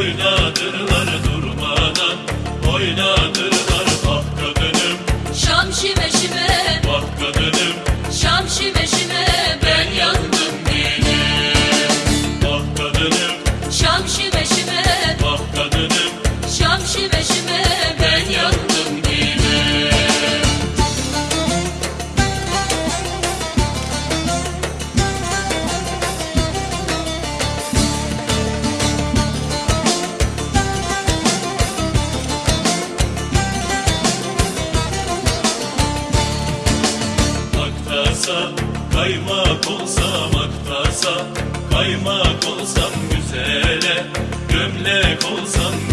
Oynadırlar durmadan Oynadırlar bak kadınım Şam şime şime Bak kadınım Şam şime şime Ben yandım dilim Bak kadınım Şam şime şime Bak kadınım Şam şime şime Kaymak olsam aktasa Kaymak olsam güzele Gömlek olsam